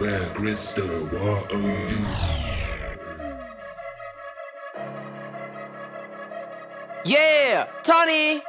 Where Crystal, what are you? Yeah, Tony.